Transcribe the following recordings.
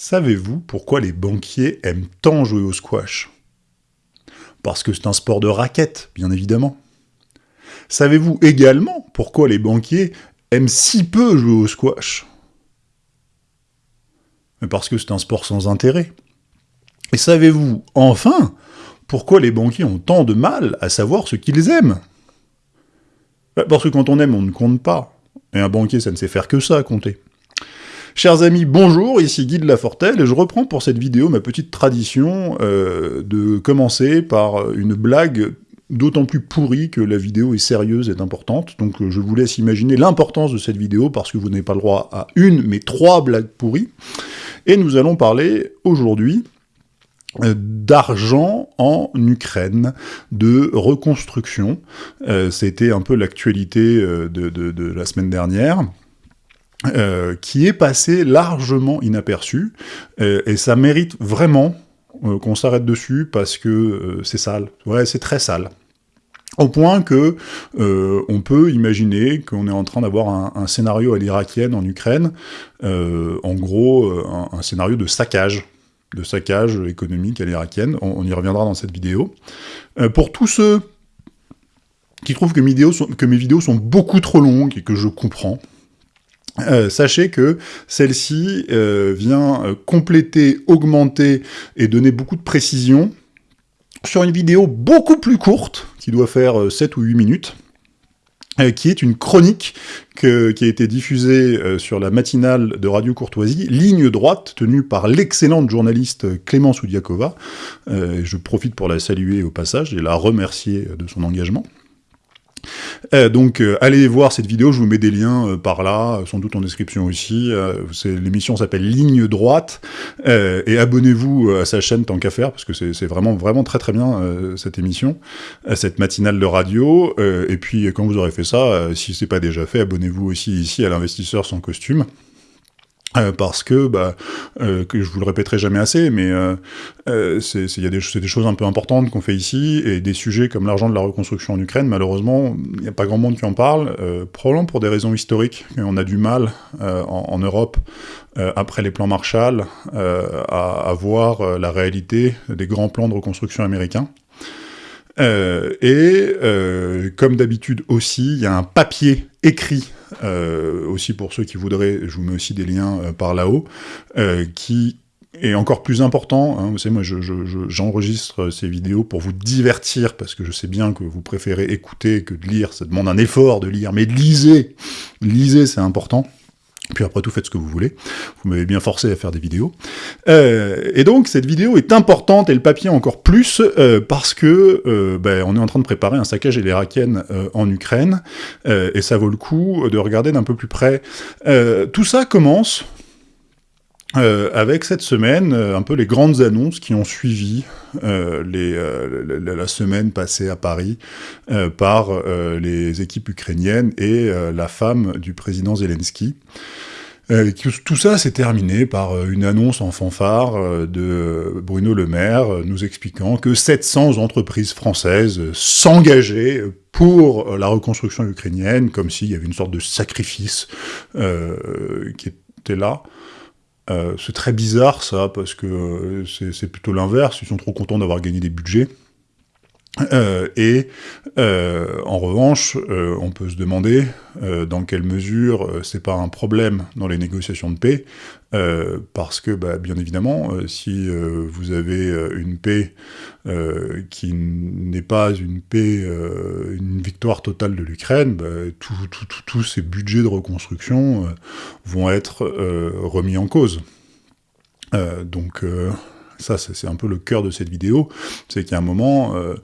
Savez-vous pourquoi les banquiers aiment tant jouer au squash? Parce que c'est un sport de raquette, bien évidemment. Savez-vous également pourquoi les banquiers aiment si peu jouer au squash? Parce que c'est un sport sans intérêt. Et savez-vous, enfin, pourquoi les banquiers ont tant de mal à savoir ce qu'ils aiment? Bah, Parce que quand on aime, on ne compte pas. Et un banquier, ça ne sait faire que ça, compter. Chers amis, bonjour, ici Guy de Lafortelle, et je reprends pour cette vidéo ma petite tradition euh, de commencer par une blague d'autant plus pourrie que la vidéo est sérieuse et importante, donc euh, je vous laisse imaginer l'importance de cette vidéo, parce que vous n'avez pas le droit à une, mais trois blagues pourries, et nous allons parler aujourd'hui euh, d'argent en Ukraine, de reconstruction. C'était un peu l'actualité de, de, la semaine dernière. Euh, qui est passé largement inaperçu, euh, et ça mérite vraiment euh, qu'on s'arrête dessus, parce que c'est sale. Ouais, c'est très sale. Au point que on peut imaginer qu'on est en train d'avoir un, scénario à l'irakienne en Ukraine, en gros un, scénario de saccage, de saccage économique à l'irakienne, on, y reviendra dans cette vidéo. pour tous ceux qui trouvent que mes, vidéos sont, que mes vidéos sont beaucoup trop longues et que je comprends, euh, sachez que celle-ci euh, vient euh, compléter, augmenter et donner beaucoup de précision sur une vidéo beaucoup plus courte, qui doit faire 7 ou 8 minutes, qui est une chronique qui a été diffusée sur la matinale de Radio Courtoisie, ligne droite, tenue par l'excellente journaliste Clémence Oudiakova. je profite pour la saluer au passage et la remercier de son engagement. Euh, donc euh, allez voir cette vidéo, je vous mets des liens euh, par là, sans doute en description aussi. L'émission s'appelle Ligne droite, et abonnez-vous à sa chaîne tant qu'à faire, parce que c'est vraiment vraiment très très bien cette émission, cette matinale de radio. et puis quand vous aurez fait ça, si c'est pas déjà fait, abonnez-vous aussi ici à l'investisseur sans costume. Euh, parce que, bah, euh, je vous le répéterai jamais assez, mais euh, euh a des, des, choses un peu importantes qu'on fait ici, et des sujets comme l'argent de la reconstruction en Ukraine, malheureusement, il n'y a pas grand monde qui en parle, probablement pour des raisons historiques, on a du mal en, en, Europe, après les plans Marshall, à, à, voir la réalité des grands plans de reconstruction américains. Euh, et euh, comme d'habitude aussi, il y a un papier écrit, euh, aussi pour ceux qui voudraient, je vous mets aussi des liens par là-haut, qui est encore plus important, hein, vous savez, moi j'enregistre je, ces vidéos pour vous divertir, parce que je sais bien que vous préférez écouter que de lire, ça demande un effort de lire, mais lisez Lisez, c'est important puis après tout, faites ce que vous voulez. Vous m'avez bien forcé à faire des vidéos. Euh, et donc, cette vidéo est importante, et le papier encore plus, euh, parce que euh, ben, on est en train de préparer un saccage irakienne en Ukraine, et ça vaut le coup de regarder d'un peu plus près. tout ça commence euh, avec cette semaine, euh, un peu les grandes annonces qui ont suivi euh, les, la, semaine passée à Paris par les équipes ukrainiennes et la femme du président Zelensky. tout ça s'est terminé par une annonce en fanfare de Bruno Le Maire nous expliquant que 700 entreprises françaises s'engageaient pour la reconstruction ukrainienne, comme s'il y avait une sorte de sacrifice qui était là. Euh, c'est très bizarre ça, parce que euh, c'est plutôt l'inverse, ils sont trop contents d'avoir gagné des budgets. Euh, et en revanche, on peut se demander dans quelle mesure c'est pas un problème dans les négociations de paix, parce que, bah, bien évidemment, si vous avez une paix qui n'est pas une paix, une victoire totale de l'Ukraine, bah, tous ces budgets de reconstruction vont être remis en cause. donc ça c'est un peu le cœur de cette vidéo, c'est qu'il y a un moment, euh,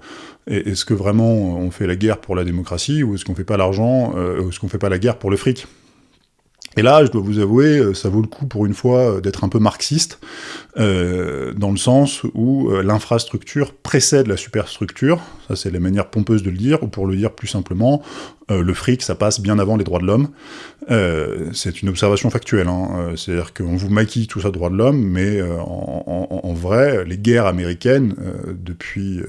est-ce que vraiment on fait la guerre pour la démocratie, ou est-ce qu'on fait pas l'argent, euh, ou est-ce qu'on fait pas la guerre pour le fric? Et là, je dois vous avouer, euh, ça vaut le coup pour une fois euh, d'être un peu marxiste, euh, dans le sens où l'infrastructure précède la superstructure, ça c'est la manière pompeuse de le dire, ou pour le dire plus simplement, le fric, ça passe bien avant les droits de l'homme. c'est une observation factuelle, hein, c'est-à-dire qu'on vous maquille tout ça droits de l'homme, mais en, vrai, les guerres américaines, depuis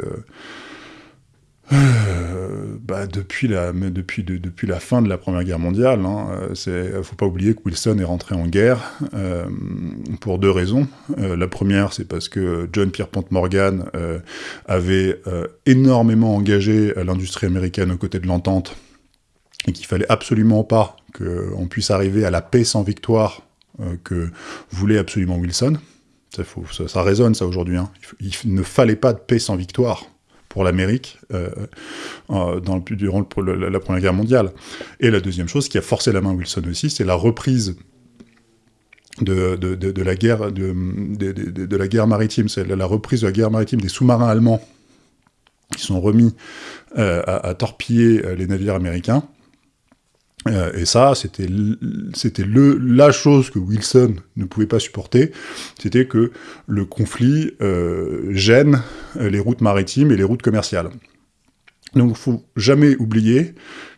euh, bah, depuis, la, depuis, depuis la fin de la Première Guerre mondiale, il hein, ne faut pas oublier que Wilson est rentré en guerre euh, pour deux raisons. Euh, la première, c'est parce que John Pierpont Morgan avait énormément engagé l'industrie américaine aux côtés de l'entente et qu'il fallait absolument pas qu'on puisse arriver à la paix sans victoire que voulait absolument Wilson. Ça, ça, résonne ça aujourd'hui. Hein. il ne fallait pas de paix sans victoire pour l'Amérique euh, durant la, Première Guerre mondiale. Et la deuxième chose qui a forcé la main Wilson aussi, c'est la reprise de, de, la guerre, de, la guerre maritime, c'est la, reprise de la guerre maritime des sous-marins allemands qui sont remis euh, à, torpiller euh, les navires américains. Euh, et ça, c'était la chose que Wilson ne pouvait pas supporter, c'était que le conflit euh, gêne euh, les routes maritimes et les routes commerciales. Donc il faut jamais oublier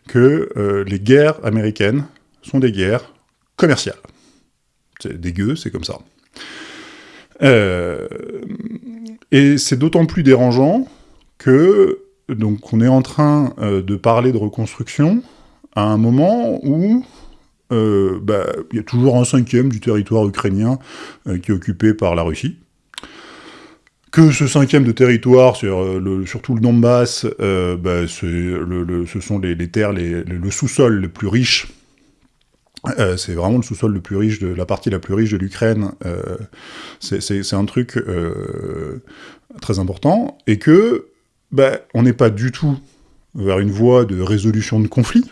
que les guerres américaines sont des guerres commerciales. C'est dégueu, c'est comme ça. et c'est d'autant plus dérangeant que donc on est en train de parler de reconstruction, à un moment où euh, bah, il y a toujours un cinquième du territoire ukrainien euh, qui est occupé par la Russie. Que ce cinquième de territoire, sur, euh, surtout le Donbass, bah, ce sont les, terres, le sous-sol le plus riche c'est vraiment le sous-sol le plus riche, de la partie la plus riche de l'Ukraine. c'est un truc très important. Et que, bah, on n'est pas du tout vers une voie de résolution de conflit.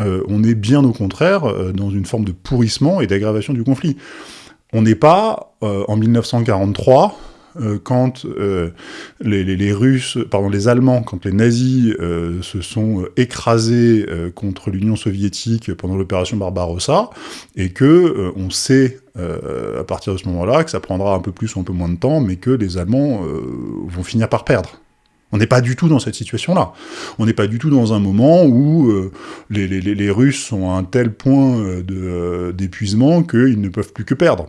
Euh, on est bien au contraire euh, dans une forme de pourrissement et d'aggravation du conflit. On n'est pas euh, en 1943, quand les, Russes, pardon, les Allemands, quand les nazis se sont écrasés contre l'Union soviétique pendant l'opération Barbarossa, et que on sait à partir de ce moment-là que ça prendra un peu plus ou un peu moins de temps, mais que les Allemands vont finir par perdre. On n'est pas du tout dans cette situation-là. On n'est pas du tout dans un moment où euh, les, Russes sont à un tel point euh, euh, d'épuisement qu'ils ne peuvent plus que perdre.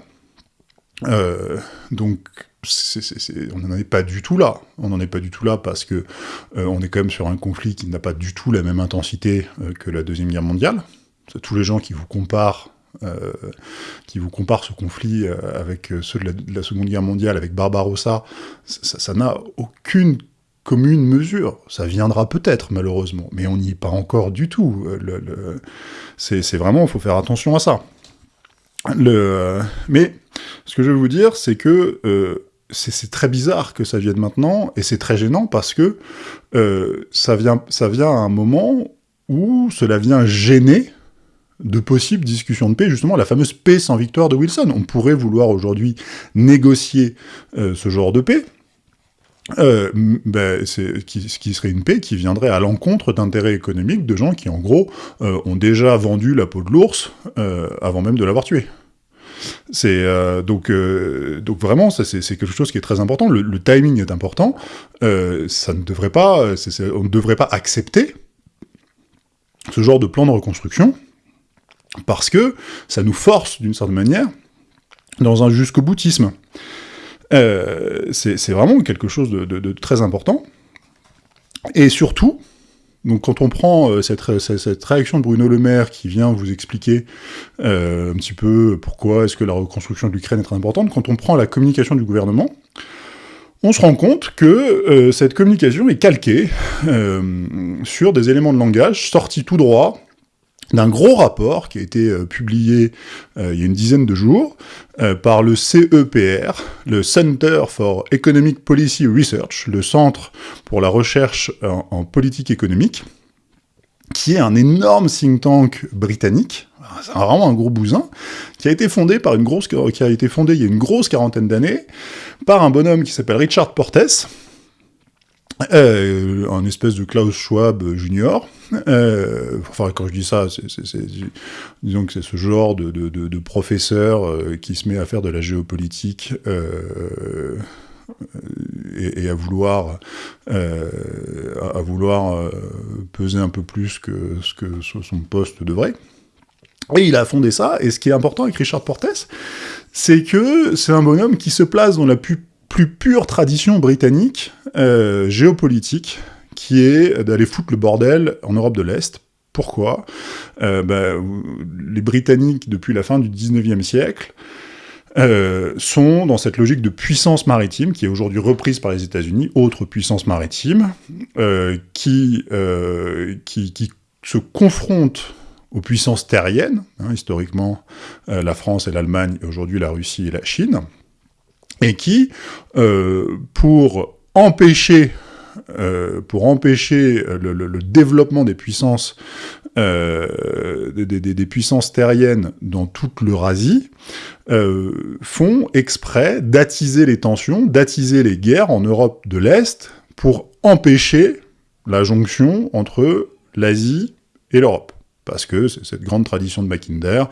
donc, on n'en est pas du tout là. On n'en est pas du tout là parce que on est quand même sur un conflit qui n'a pas du tout la même intensité que la Deuxième Guerre mondiale. Tous les gens qui vous comparent qui vous comparent ce conflit avec ceux de la, Seconde Guerre mondiale, avec Barbarossa, ça n'a aucune commune mesure. Ça viendra peut-être, malheureusement, mais on n'y est pas encore du tout. Euh, c'est vraiment, il faut faire attention à ça. mais ce que je veux vous dire, c'est que euh, c'est très bizarre que ça vienne maintenant, et c'est très gênant parce que euh, ça, vient, ça vient à un moment où cela vient gêner de possibles discussions de paix, justement la fameuse paix sans victoire de Wilson. On pourrait vouloir aujourd'hui négocier ce genre de paix, euh, ben, qui, serait une paix qui viendrait à l'encontre d'intérêts économiques de gens qui, en gros, euh, ont déjà vendu la peau de l'ours euh, avant même de l'avoir tué. C'est donc donc vraiment c'est quelque chose qui est très important. Le, timing est important. ça ne devrait pas, on ne devrait pas accepter ce genre de plan de reconstruction parce que ça nous force d'une certaine manière dans un jusqu'au boutisme. Euh, c'est vraiment quelque chose de, très important. Et surtout, donc quand on prend euh, cette, réaction de Bruno Le Maire qui vient vous expliquer euh, un petit peu pourquoi est-ce que la reconstruction de l'Ukraine est très importante, quand on prend la communication du gouvernement, on se rend compte que cette communication est calquée sur des éléments de langage sortis tout droit d'un gros rapport qui a été euh, publié euh, il y a une dizaine de jours euh, par le CEPR, le Center for Economic Policy Research, le Centre pour la recherche en, politique économique, qui est un énorme think tank britannique, vraiment un gros bousin, qui a été fondé par une grosse, qui a été fondé il y a une grosse quarantaine d'années par un bonhomme qui s'appelle Richard Portes, euh, un espèce de Klaus Schwab junior. Euh, enfin, quand je dis ça, c'est, disons que c'est ce genre de, professeur euh, qui se met à faire de la géopolitique euh, et, à vouloir, à, vouloir peser un peu plus que ce que son poste devrait. Et il a fondé ça, et ce qui est important avec Richard Portes, c'est que c'est un bonhomme qui se place dans la plus plus pure tradition britannique euh, géopolitique qui est d'aller foutre le bordel en Europe de l'Est. Pourquoi? Euh, bah, Les Britanniques, depuis la fin du 19e siècle, euh, sont dans cette logique de puissance maritime, qui est aujourd'hui reprise par les États-Unis, autre puissance maritime, qui, qui, qui, se confronte aux puissances terriennes, hein, historiquement la France et l'Allemagne, et aujourd'hui la Russie et la Chine, et qui, pour empêcher euh, pour empêcher le, le, développement des puissances, euh, des, puissances terriennes dans toute l'Eurasie, euh, font exprès d'attiser les tensions, d'attiser les guerres en Europe de l'Est pour empêcher la jonction entre l'Asie et l'Europe parce que c'est cette grande tradition de Mackinder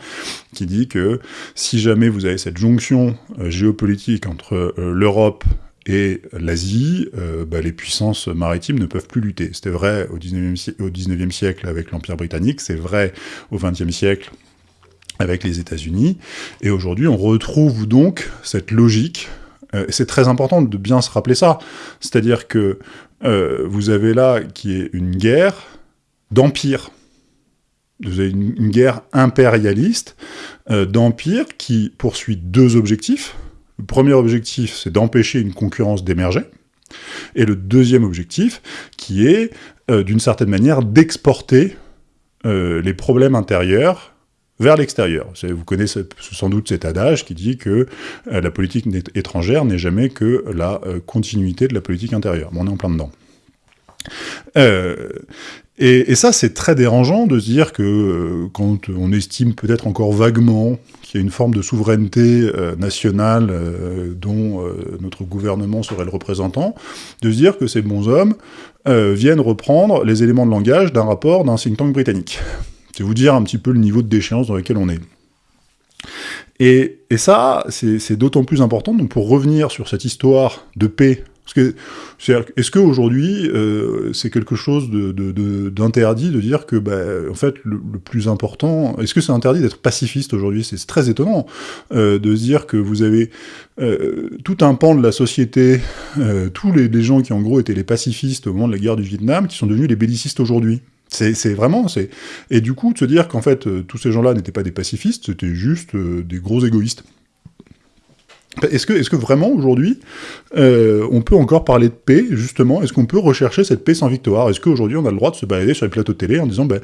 qui dit que si jamais vous avez cette jonction euh, géopolitique entre euh, l'Europe et l'Asie, euh, bah, les puissances maritimes ne peuvent plus lutter. C'était vrai au 19e, siècle avec l'Empire britannique, c'est vrai au 20e siècle avec les États-Unis, et aujourd'hui on retrouve donc cette logique, euh, c'est très important de bien se rappeler ça, c'est-à-dire que vous avez là qui est une guerre d'empire, vous avez une, guerre impérialiste d'empire qui poursuit deux objectifs, le premier objectif, c'est d'empêcher une concurrence d'émerger. Et le deuxième objectif, qui est, euh, d'une certaine manière, d'exporter euh, les problèmes intérieurs vers l'extérieur. Vous connaissez sans doute cet adage qui dit que euh, la politique étrangère n'est jamais que la continuité de la politique intérieure. On est en plein dedans. Et, ça, c'est très dérangeant de se dire que quand on estime peut-être encore vaguement qu'il y a une forme de souveraineté euh, nationale euh, dont euh, notre gouvernement serait le représentant, de se dire que ces bons hommes viennent reprendre les éléments de langage d'un rapport d'un think tank britannique. C'est vous dire un petit peu le niveau de déchéance dans lequel on est. Et, et ça, c'est d'autant plus important, donc pour revenir sur cette histoire de paix est-ce qu'aujourd'hui, euh, c'est quelque chose d'interdit de, dire que, bah, en fait, le, plus important... Est-ce que c'est interdit d'être pacifiste aujourd'hui? C'est très étonnant euh, de se dire que vous avez euh, tout un pan de la société, tous les, gens qui, en gros, étaient les pacifistes au moment de la guerre du Vietnam, qui sont devenus les bellicistes aujourd'hui. C'est vraiment, et du coup de se dire qu'en fait tous ces gens-là n'étaient pas des pacifistes, c'était juste des gros égoïstes. Est-ce que, vraiment, aujourd'hui, euh, on peut encore parler de paix, justement? Est-ce qu'on peut rechercher cette paix sans victoire? Est-ce qu'aujourd'hui, on a le droit de se balader sur les plateaux télé en disant, ben,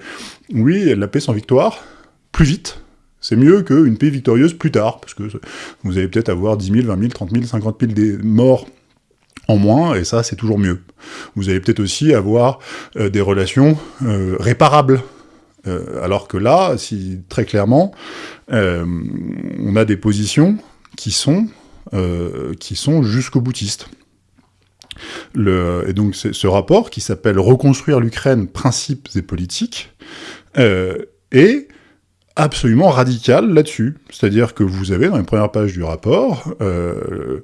oui, la paix sans victoire, plus vite, c'est mieux qu'une paix victorieuse plus tard, parce que vous allez peut-être avoir 10 000, 20 000, 30 000, 50 000 des morts en moins, et ça, c'est toujours mieux. Vous allez peut-être aussi avoir euh, des relations euh, réparables, alors que là, si très clairement, on a des positions qui sont, euh, sont jusqu'au boutiste. Le, et donc ce rapport, qui s'appelle « Reconstruire l'Ukraine, principes et politiques euh, est absolument radical là-dessus. C'est-à-dire que vous avez dans les premières pages du rapport euh,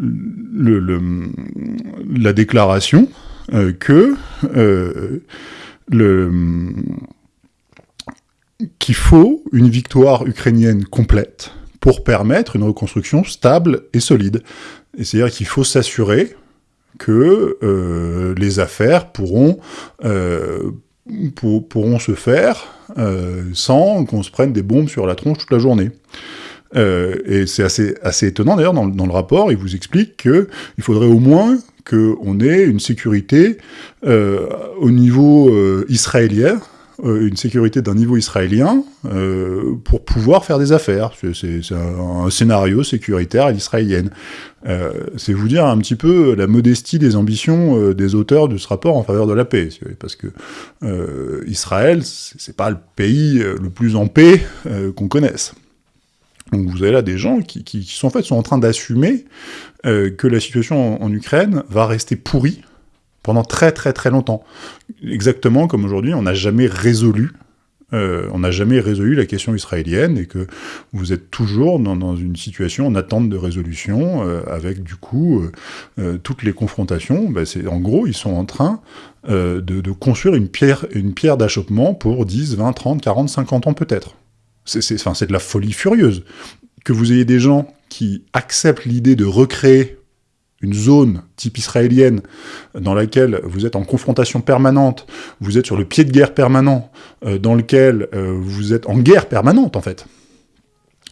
la déclaration que qu'il faut une victoire ukrainienne complète pour permettre une reconstruction stable et solide. C'est-à-dire qu'il faut s'assurer que euh, les affaires pourront, euh, pourront se faire euh, sans qu'on se prenne des bombes sur la tronche toute la journée. et c'est assez, assez étonnant, d'ailleurs, dans, dans, le rapport, il vous explique qu'il faudrait au moins qu'on ait une sécurité au niveau israélien, une sécurité d'un niveau israélien euh, pour pouvoir faire des affaires. C'est un, scénario sécuritaire à l'israélienne. Euh, c'est vous dire un petit peu la modestie des ambitions euh, des auteurs de ce rapport en faveur de la paix, parce que euh, Israël, c'est pas le pays le plus en paix qu'on connaisse. Donc vous avez là des gens qui, qui, qui sont en fait sont en train d'assumer que la situation en Ukraine va rester pourrie pendant très très très longtemps. Exactement comme aujourd'hui, on n'a jamais résolu euh, on n'a jamais résolu la question israélienne et que vous êtes toujours dans, une situation en attente de résolution euh, avec du coup euh, toutes les confrontations. Ben, en gros, ils sont en train de, construire une pierre, une pierre d'achoppement pour 10, 20, 30, 40, 50 ans peut-être. C'est de la folie furieuse. Que vous ayez des gens qui acceptent l'idée de recréer une zone type israélienne dans laquelle vous êtes en confrontation permanente, vous êtes sur le pied de guerre permanent, euh, dans lequel euh, vous êtes en guerre permanente, en fait.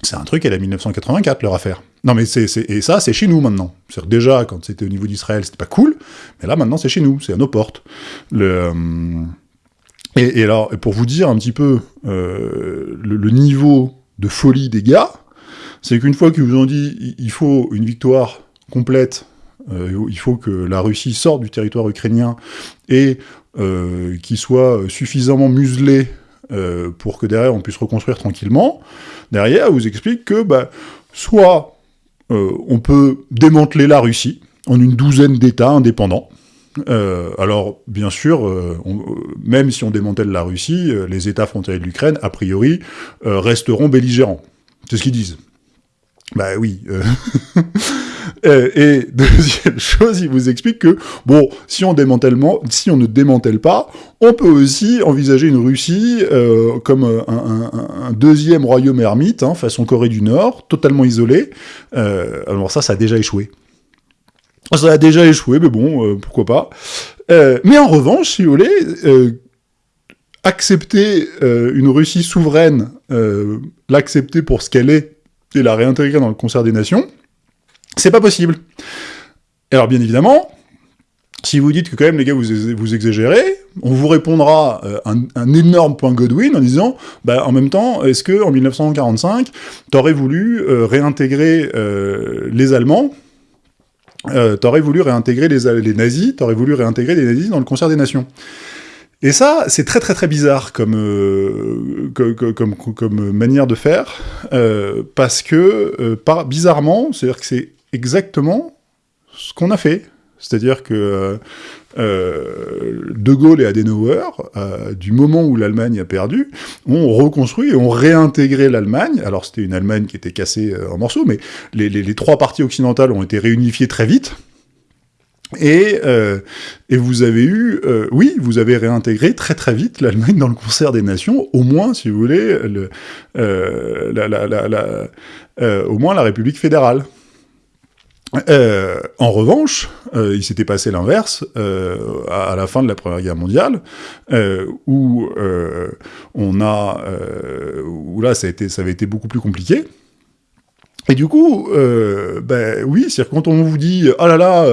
C'est un truc, elle a 1984, leur affaire. Non, mais c'est et ça, c'est chez nous, maintenant. cest déjà, quand c'était au niveau d'Israël, c'était pas cool, mais là, maintenant, c'est chez nous, c'est à nos portes. Euh, et, alors, pour vous dire un petit peu le, le, niveau de folie des gars, c'est qu'une fois qu'ils vous ont dit il faut une victoire complète il faut que la Russie sorte du territoire ukrainien et euh, qu'il soit suffisamment muselé euh, pour que derrière on puisse reconstruire tranquillement. Derrière, vous explique que bah, soit on peut démanteler la Russie en une douzaine d'États indépendants, alors, bien sûr, même si on démantèle la Russie, les États frontaliers de l'Ukraine, a priori, resteront belligérants. C'est ce qu'ils disent. Bah oui. Euh, et deuxième chose, il vous explique que, bon, si on, si on ne démantèle pas, on peut aussi envisager une Russie euh, comme un, deuxième royaume ermite, hein, façon Corée du Nord, totalement isolé. Euh, alors ça, ça a déjà échoué. Ça a déjà échoué, mais bon, pourquoi pas. mais en revanche, si vous voulez, accepter une Russie souveraine, l'accepter pour ce qu'elle est, et la réintégrer dans le concert des nations, c'est pas possible. Alors bien évidemment, si vous dites que quand même les gars vous, vous exagérez, on vous répondra euh, un, énorme point Godwin en disant, bah, en même temps, est-ce que en 1945, t'aurais voulu euh, réintégrer euh, les Allemands? T'aurais voulu réintégrer les, nazis T'aurais voulu réintégrer les nazis dans le concert des nations et ça, c'est très très très bizarre comme, comme, comme, manière de faire, parce que, bizarrement, c'est-à-dire que c'est exactement ce qu'on a fait. C'est-à-dire que euh, euh, De Gaulle et Adenauer, euh, du moment où l'Allemagne a perdu, ont reconstruit et ont réintégré l'Allemagne. Alors c'était une Allemagne qui était cassée en morceaux, mais les, trois parties occidentales ont été réunifiées très vite. Et, vous avez eu, oui, vous avez réintégré très très vite l'Allemagne dans le concert des nations, au moins, si vous voulez, le, au moins la République fédérale. Euh, en revanche, euh, il s'était passé l'inverse euh, à, la fin de la Première Guerre mondiale, où on a, où là ça, a été, ça avait été beaucoup plus compliqué. Et du coup, ben oui, c'est quand on vous dit « Ah là là,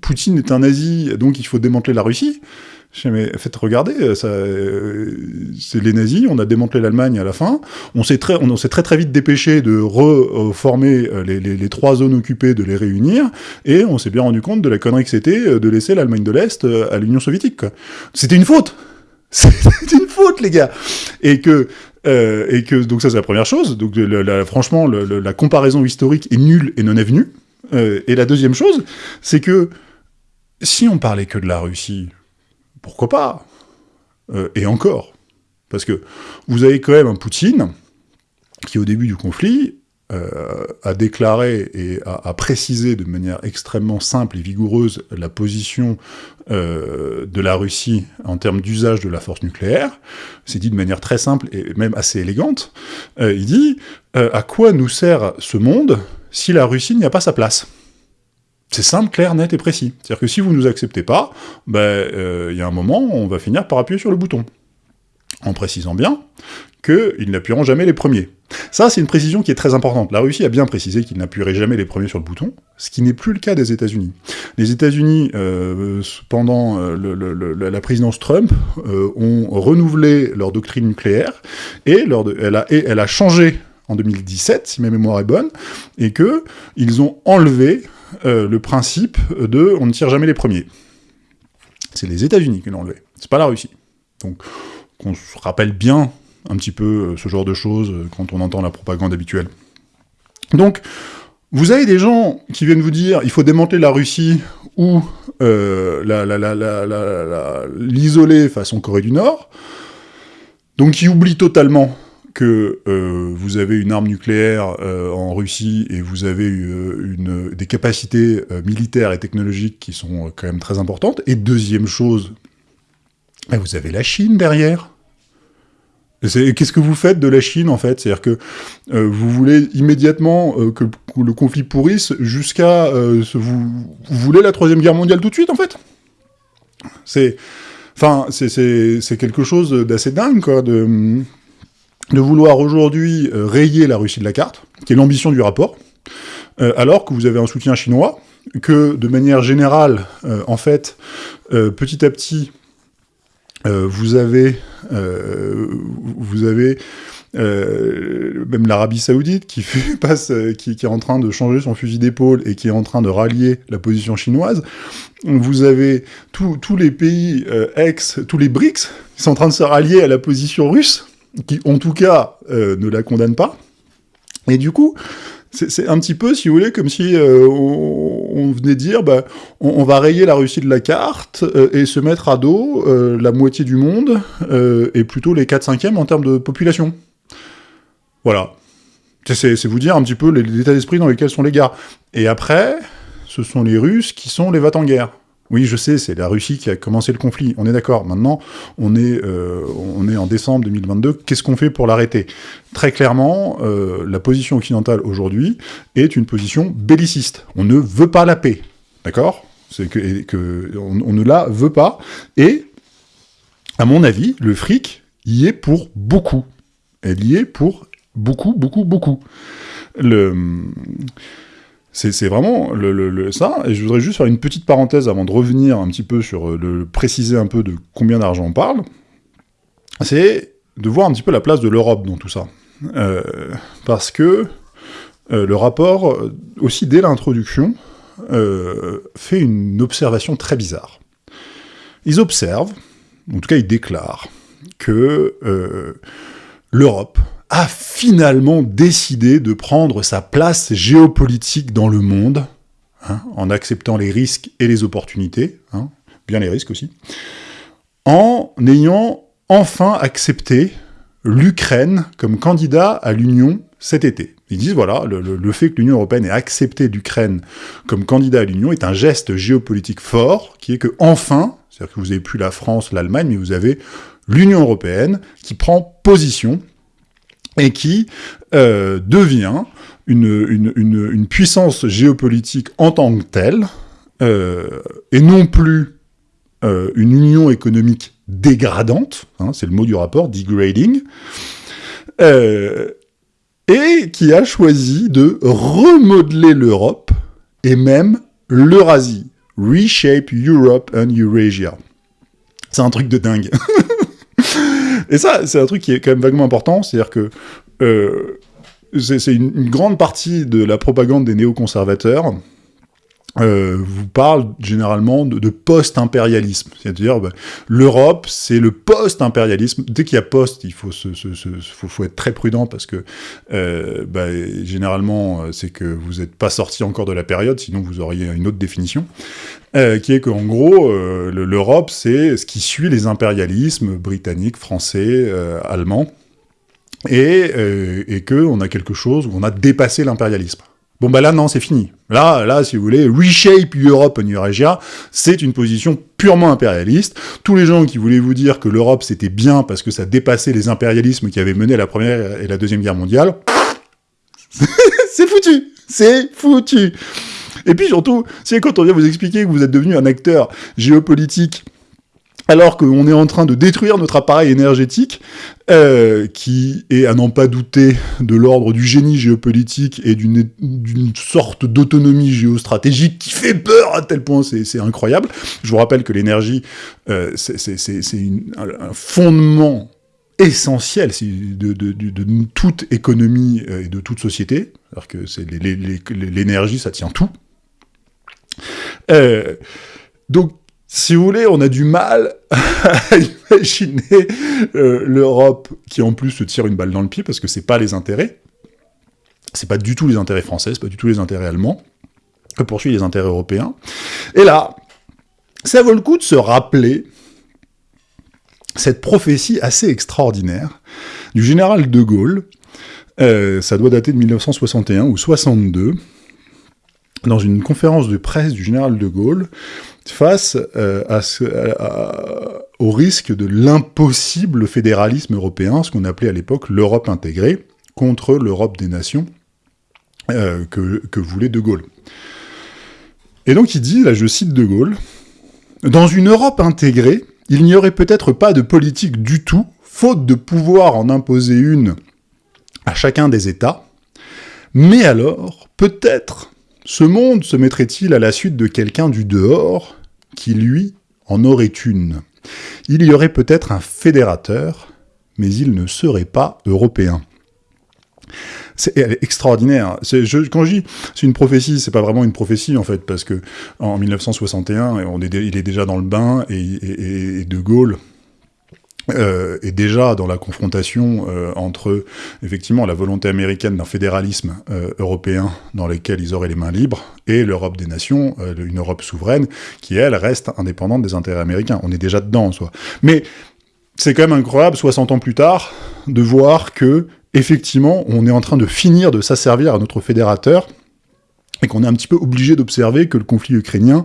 Poutine est un nazi, donc il faut démanteler la Russie », je mais faites regarder, euh, ça, euh, c'est les nazis, on a démantelé l'Allemagne à la fin, on s'est très, très très vite dépêché de reformer euh, les, les, trois zones occupées, de les réunir, et on s'est bien rendu compte de la connerie que c'était de laisser l'Allemagne de l'Est à l'Union soviétique. C'était une faute C'était une faute, les gars Et que et que donc ça c'est la première chose. Donc franchement, la comparaison historique est nulle et non avenue. Euh, et la deuxième chose, c'est que si on parlait que de la Russie, pourquoi pas euh, Et encore. Parce que vous avez quand même un Poutine qui, au début du conflit, euh, a déclaré et a, précisé de manière extrêmement simple et vigoureuse la position euh, de la Russie en termes d'usage de la force nucléaire. C'est dit de manière très simple et même assez élégante. il dit À quoi nous sert ce monde si la Russie n'y a pas sa place ?» C'est simple, clair, net et précis. C'est-à-dire que si vous ne nous acceptez pas, ben, euh, il y a un moment, on va finir par appuyer sur le bouton. En précisant bien qu'ils n'appuieront jamais les premiers. Ça, c'est une précision qui est très importante. La Russie a bien précisé qu'ils n'appuieraient jamais les premiers sur le bouton, ce qui n'est plus le cas des États-Unis. Les États-Unis, euh, pendant euh, la présidence Trump, ont renouvelé leur doctrine nucléaire, et, elle, a, et elle a changé en 2017, si ma mémoire est bonne, et que ils ont enlevé euh, le principe de on ne tire jamais les premiers. C'est les États-Unis qui l'ont enlevé, c'est pas la Russie. Donc, qu'on se rappelle bien un petit peu euh, ce genre de choses euh, quand on entend la propagande habituelle. Donc, vous avez des gens qui viennent vous dire il faut démanteler la Russie ou l'isoler façon Corée du Nord, donc qui oublient totalement que euh, vous avez une arme nucléaire euh, en Russie et vous avez euh, des capacités militaires et technologiques qui sont quand même très importantes. Et deuxième chose, ben, vous avez la Chine derrière. Qu'est-ce que vous faites de la Chine, en fait? C'est-à-dire que vous voulez immédiatement le conflit pourrisse jusqu'à... vous, vous voulez la Troisième Guerre mondiale tout de suite, en fait? C'est... Enfin, c'est quelque chose d'assez dingue, quoi, de, de vouloir aujourd'hui rayer la Russie de la carte, qui est l'ambition du rapport, alors que vous avez un soutien chinois, que de manière générale, en fait, petit à petit, euh, vous avez, euh, vous avez euh, même l'Arabie Saoudite qui, est en train de changer son fusil d'épaule et qui est en train de rallier la position chinoise. Vous avez tous les pays ex, tous les BRICS qui sont en train de se rallier à la position russe, qui en tout cas ne la condamnent pas. Et du coup, c'est un petit peu, si vous voulez, comme si euh, on, venait dire, bah, on, va rayer la Russie de la carte euh, et se mettre à dos euh, la moitié du monde, et plutôt les 4 5 en termes de population. Voilà. C'est vous dire un petit peu l'état d'esprit dans lequel sont les gars. Et après, ce sont les Russes qui sont les vats en guerre. Oui, je sais, c'est la Russie qui a commencé le conflit, on est d'accord. Maintenant, on est, euh, on en décembre 2022, qu'est-ce qu'on fait pour l'arrêter? Très clairement, euh, la position occidentale aujourd'hui est une position belliciste. On ne veut pas la paix, d'accord? Que on, ne la veut pas, et, à mon avis, le fric y est pour beaucoup. Elle y est pour beaucoup, beaucoup, beaucoup. Le... C'est vraiment le, ça, et je voudrais juste faire une petite parenthèse avant de revenir un petit peu sur, euh, le préciser un peu de combien d'argent on parle, c'est de voir un petit peu la place de l'Europe dans tout ça. Euh, parce que euh, le rapport, aussi dès l'introduction, fait une observation très bizarre. Ils observent, en tout cas ils déclarent, que l'Europe a finalement décidé de prendre sa place géopolitique dans le monde, hein, en acceptant les risques et les opportunités, hein, bien les risques aussi, en ayant enfin accepté l'Ukraine comme candidat à l'Union cet été. Ils disent, voilà, le, fait que l'Union européenne ait accepté l'Ukraine comme candidat à l'Union est un geste géopolitique fort, qui est que, enfin, c'est-à-dire que vous n'avez plus la France, l'Allemagne, mais vous avez l'Union européenne qui prend position et qui euh, devient une, une, une, puissance géopolitique en tant que telle, euh, et non plus euh, une union économique dégradante, hein, c'est le mot du rapport, degrading, et qui a choisi de remodeler l'Europe, et même l'Eurasie. Reshape Europe and Eurasia. C'est un truc de dingue. Et ça, c'est un truc qui est quand même vaguement important, c'est-à-dire que euh, c'est une, grande partie de la propagande des néoconservateurs euh, vous parle généralement de, post-impérialisme. C'est-à-dire, bah, l'Europe, c'est le post-impérialisme. Dès qu'il y a post, il faut, se, faut, être très prudent parce que, euh, bah, généralement, c'est que vous n'êtes pas sorti encore de la période, sinon vous auriez une autre définition. Euh, qui est qu'en gros, euh, l'Europe, c'est ce qui suit les impérialismes britanniques, français, euh, allemands, et, et qu'on a quelque chose où on a dépassé l'impérialisme. Bon bah là non, c'est fini. Là, là, si vous voulez, reshape Europe en Eurasia, c'est une position purement impérialiste. Tous les gens qui voulaient vous dire que l'Europe c'était bien parce que ça dépassait les impérialismes qui avaient mené la première et la deuxième guerre mondiale, c'est foutu, c'est foutu. Et puis surtout, c'est quand on vient vous expliquer que vous êtes devenu un acteur géopolitique alors qu'on est en train de détruire notre appareil énergétique, euh, qui est, à n'en pas douter, de l'ordre du génie géopolitique et d'une sorte d'autonomie géostratégique qui fait peur à tel point, c'est incroyable. Je vous rappelle que l'énergie, euh, c'est un fondement essentiel de, toute économie euh, et de toute société. Alors que l'énergie, ça tient tout. Euh, donc, si vous voulez, on a du mal à imaginer euh, l'Europe qui en plus se tire une balle dans le pied parce que c'est pas les intérêts, c'est pas du tout les intérêts français, c'est pas du tout les intérêts allemands, que poursuit les intérêts européens. Et là, ça vaut le coup de se rappeler cette prophétie assez extraordinaire du général de Gaulle, euh, ça doit dater de 1961 ou 62, dans une conférence de presse du général de Gaulle, face euh, au risque de l'impossible fédéralisme européen, ce qu'on appelait à l'époque l'Europe intégrée, contre l'Europe des nations, que, que voulait De Gaulle. Et donc il dit, là je cite De Gaulle, « Dans une Europe intégrée, il n'y aurait peut-être pas de politique du tout, faute de pouvoir en imposer une à chacun des États, mais alors, peut-être, ce monde se mettrait-il à la suite de quelqu'un du dehors qui, lui, en aurait une? Il y aurait peut-être un fédérateur, mais il ne serait pas européen. C'est extraordinaire. Quand je dis c'est une prophétie, c'est pas vraiment une prophétie en fait, parce que en 1961, on est, il est déjà dans le bain et De Gaulle euh, et déjà dans la confrontation euh, entre effectivement la volonté américaine d'un fédéralisme euh, européen dans lequel ils auraient les mains libres et l'Europe des nations, une Europe souveraine qui elle reste indépendante des intérêts américains. On est déjà dedans en soi. Mais c'est quand même incroyable 60 ans plus tard de voir que effectivement on est en train de finir de s'asservir à notre fédérateur et qu'on est un petit peu obligé d'observer que le conflit ukrainien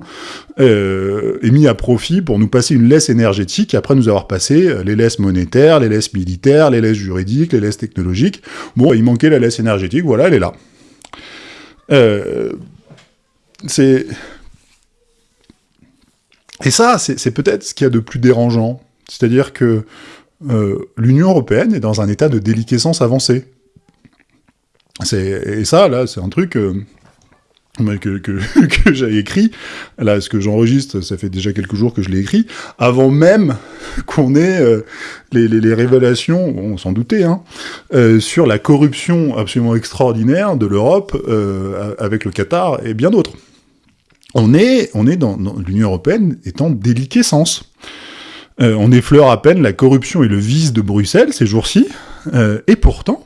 euh, est mis à profit pour nous passer une laisse énergétique, après nous avoir passé euh, les laisses monétaires, les laisses militaires, les laisses juridiques, les laisses technologiques. Bon, il manquait la laisse énergétique, voilà, elle est là. Euh, c'est... Et ça, c'est peut-être ce qu'il y a de plus dérangeant. C'est-à-dire que l'Union Européenne est dans un état de déliquescence avancée. Et ça, là, c'est un truc que, que, j'ai écrit, là, ce que j'enregistre, ça fait déjà quelques jours que je l'ai écrit, avant même qu'on ait euh, les, révélations, on s'en doutait, hein, euh, sur la corruption absolument extraordinaire de l'Europe euh, avec le Qatar et bien d'autres. On est, on est dans, dans l'Union Européenne en déliquescence. on effleure à peine la corruption et le vice de Bruxelles ces jours-ci, et pourtant,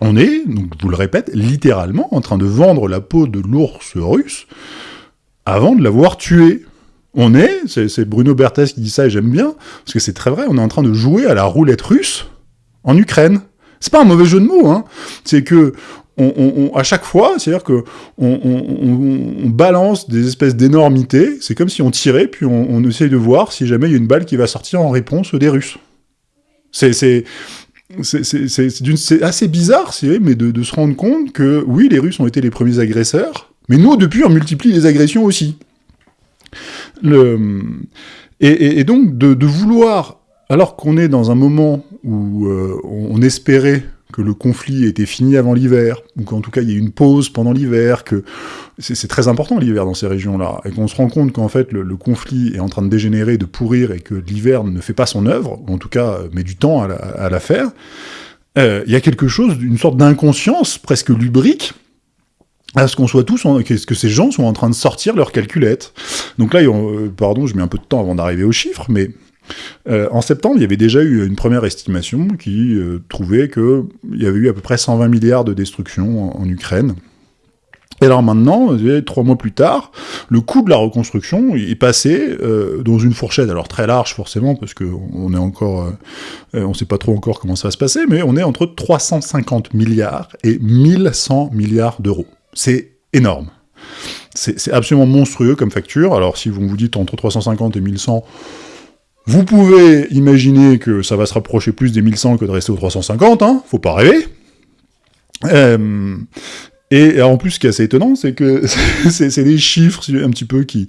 on est, je vous le répète, littéralement en train de vendre la peau de l'ours russe avant de l'avoir tué. On est, c'est Bruno Berthes qui dit ça et j'aime bien, parce que c'est très vrai, on est en train de jouer à la roulette russe en Ukraine. C'est pas un mauvais jeu de mots, hein. C'est que à chaque fois, c'est-à-dire que on, balance des espèces d'énormités, c'est comme si on tirait, puis on, essaye de voir si jamais il y a une balle qui va sortir en réponse des Russes. C'est c'est assez bizarre, mais de, se rendre compte que, oui, les Russes ont été les premiers agresseurs, mais nous, depuis, on multiplie les agressions aussi. Et, donc, de, de vouloir, alors qu'on est dans un moment où euh, on espérait que le conflit était fini avant l'hiver, ou qu'en tout cas il y ait une pause pendant l'hiver, que c'est très important l'hiver dans ces régions-là, et qu'on se rend compte qu'en fait le, conflit est en train de dégénérer, de pourrir, et que l'hiver ne fait pas son œuvre, ou en tout cas euh, met du temps à la, faire, euh, il y a quelque chose, d'une sorte d'inconscience presque lubrique, à ce qu'on soit tous, que ces gens sont en train de sortir leurs calculettes. Donc là, euh, pardon, je mets un peu de temps avant d'arriver aux chiffres, mais euh, en septembre, il y avait déjà eu une première estimation qui euh, trouvait qu'il y avait eu à peu près 120 milliards de destruction en, Ukraine. Et alors maintenant, trois mois plus tard, le coût de la reconstruction est passé euh, dans une fourchette, alors très large forcément, parce qu'on est encore, on ne sait pas trop encore comment ça va se passer, mais on est entre 350 milliards et 1100 milliards d'euros. C'est énorme. C'est absolument monstrueux comme facture. Alors si vous vous dites entre 350 et 1100, vous pouvez imaginer que ça va se rapprocher plus des 1100 que de rester aux 350, hein, faut pas rêver. Euh, et en plus, ce qui est assez étonnant, c'est que c'est des chiffres un petit peu qui,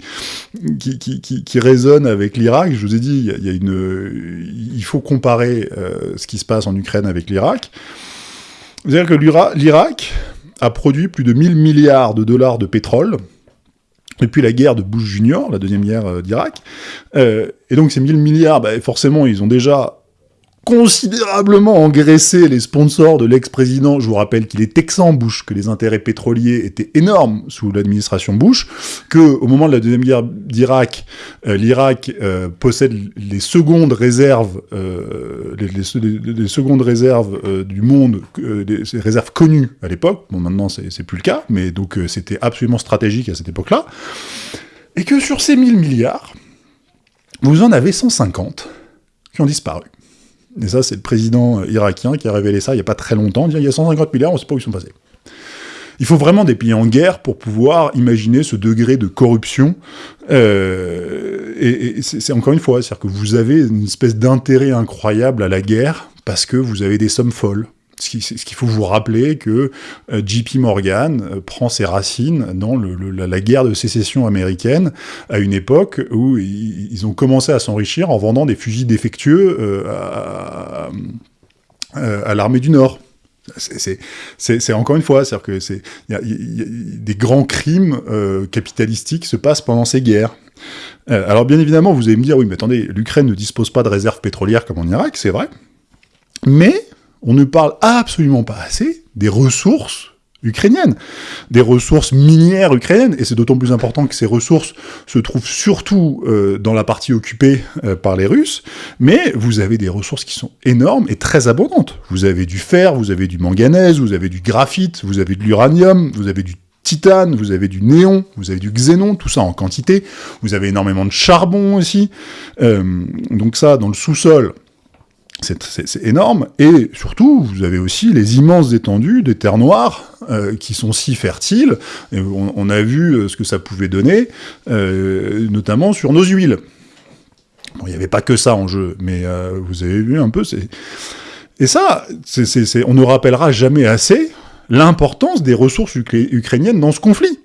qui, qui, qui, résonnent avec l'Irak. Je vous ai dit, il faut comparer euh, ce qui se passe en Ukraine avec l'Irak. C'est-à-dire que l'Irak a produit plus de 1000 milliards de dollars de pétrole depuis la guerre de Bush Junior, la deuxième guerre euh, d'Irak. Euh, et donc ces 1000 milliards, bah, forcément, ils ont déjà considérablement engraissé les sponsors de l'ex-président. Je vous rappelle qu'il est texan Bush, que les intérêts pétroliers étaient énormes sous l'administration Bush, que au moment de la deuxième guerre d'Irak, euh, l'Irak euh, possède les secondes réserves, euh, les, secondes réserves euh, du monde, des réserves connues à l'époque. Bon, maintenant c'est plus le cas, mais donc c'était absolument stratégique à cette époque-là. Et que sur ces 1000 milliards, vous en avez 150 qui ont disparu. Et ça, c'est le président euh, irakien qui a révélé ça il n'y a pas très longtemps, il y a 150 milliards, on ne sait pas où ils sont passés. Il faut vraiment des pays en guerre pour pouvoir imaginer ce degré de corruption. Euh, et, c'est encore une fois, c'est-à-dire que vous avez une espèce d'intérêt incroyable à la guerre parce que vous avez des sommes folles. Ce qu'il faut vous rappeler que JP Morgan prend ses racines dans la, guerre de sécession américaine à une époque où ils, ont commencé à s'enrichir en vendant des fusils défectueux à, à l'armée du Nord. C'est encore une fois, c'est-à-dire que des grands crimes euh, capitalistiques se passent pendant ces guerres. Euh, alors bien évidemment, vous allez me dire, oui, mais attendez, l'Ukraine ne dispose pas de réserves pétrolières comme en Irak, c'est vrai, mais on ne parle absolument pas assez des ressources ukrainienne, des ressources minières ukrainiennes, et c'est d'autant plus important que ces ressources se trouvent surtout euh, dans la partie occupée euh, par les Russes, mais vous avez des ressources qui sont énormes et très abondantes. Vous avez du fer, vous avez du manganèse, vous avez du graphite, vous avez de l'uranium, vous avez du titane, vous avez du néon, vous avez du xénon, tout ça en quantité, vous avez énormément de charbon aussi, euh, donc ça, dans le sous-sol, c'est énorme, et surtout, vous avez aussi les immenses étendues des terres noires, euh, qui sont si fertiles, on, a vu euh, ce que ça pouvait donner, euh, notamment sur nos huiles. Il n'y avait pas que ça en jeu, mais vous avez vu un peu, Et ça, on ne rappellera jamais assez l'importance des ressources ukrainiennes dans ce conflit.